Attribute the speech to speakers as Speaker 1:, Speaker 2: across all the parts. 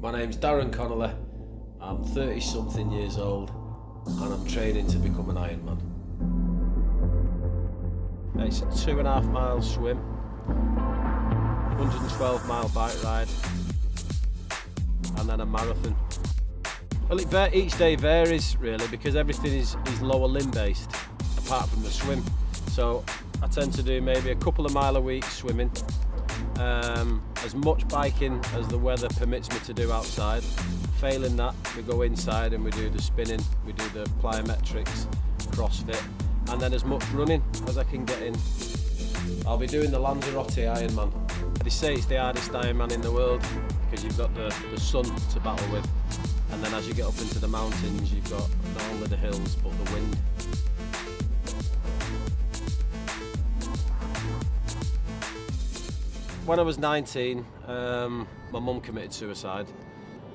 Speaker 1: My name's Darren Connolly. I'm 30 something years old and I'm training to become an Ironman. It's a two and a half mile swim, 112 mile bike ride, and then a marathon. Well, it, each day varies really because everything is, is lower limb based apart from the swim. So I tend to do maybe a couple of mile a week swimming, um, as much biking as the weather permits me to do outside. Failing that, we go inside and we do the spinning, we do the plyometrics, CrossFit, and then as much running as I can get in. I'll be doing the Lanzarote Ironman. They say it's the hardest Ironman in the world because you've got the, the sun to battle with. And then as you get up into the mountains, you've got not only the hills, but the wind. When I was 19, um, my mum committed suicide,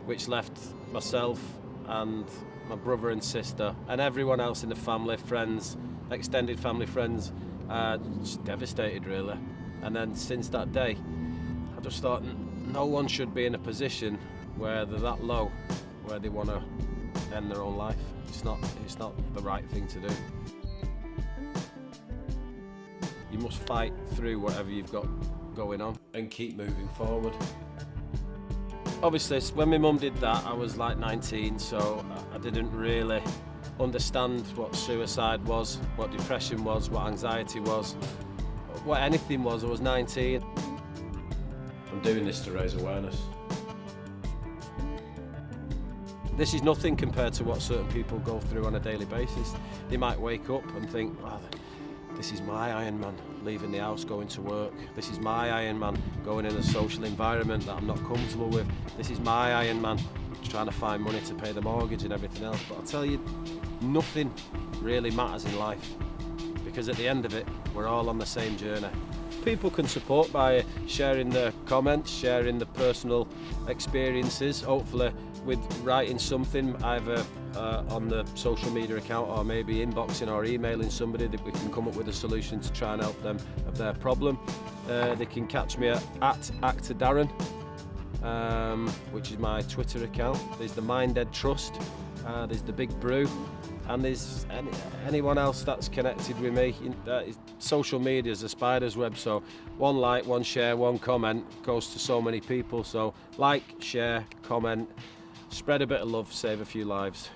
Speaker 1: which left myself and my brother and sister and everyone else in the family, friends, extended family friends, uh, just devastated really. And then since that day, I just thought no one should be in a position where they're that low, where they want to end their own life. It's not, it's not the right thing to do. You must fight through whatever you've got going on and keep moving forward. Obviously, when my mum did that, I was like 19, so I didn't really understand what suicide was, what depression was, what anxiety was, what anything was. I was 19. I'm doing this to raise awareness. This is nothing compared to what certain people go through on a daily basis. They might wake up and think, oh, this is my Ironman, leaving the house, going to work. This is my Ironman, going in a social environment that I'm not comfortable with. This is my Ironman, trying to find money to pay the mortgage and everything else. But I'll tell you, nothing really matters in life because at the end of it, we're all on the same journey. People can support by sharing their comments, sharing the personal experiences, hopefully with writing something either uh, on the social media account or maybe inboxing or emailing somebody that we can come up with a solution to try and help them of their problem. Uh, they can catch me at, at Actor Darren, um, which is my Twitter account. There's the Minded Trust, uh, there's the Big Brew, and there's any, anyone else that's connected with me. Uh, social media is a spider's web, so one like, one share, one comment goes to so many people. So like, share, comment, spread a bit of love, save a few lives.